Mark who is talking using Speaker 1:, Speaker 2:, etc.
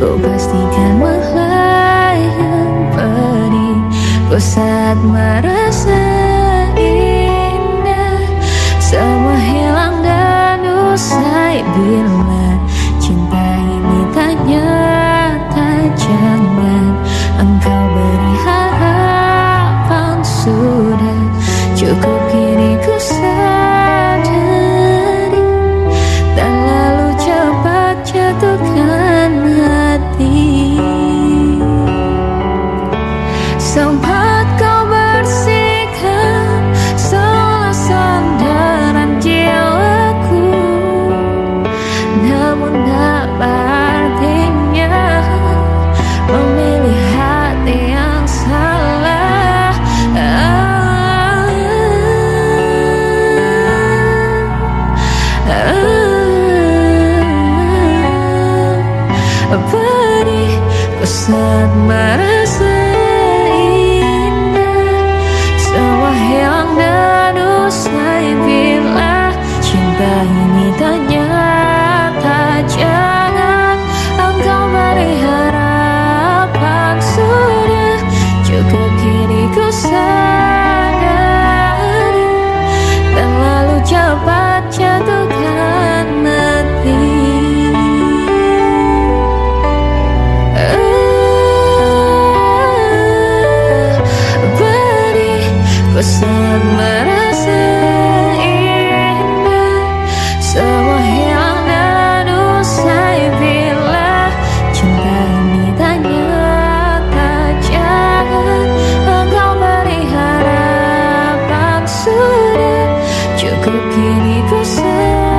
Speaker 1: pastikan melayang pedih Ku saat merasa indah Semua hilang dan usai bila Cinta ini tak nyata Jangan engkau beri harapan Sudah cukup kini ku sadari ah, Pedih ku saat merasa merasa indah Semua hilang dan usai bila Cinta ini tak nyata. Jangan engkau beri harapan Sudah. Cukup kini ku sedih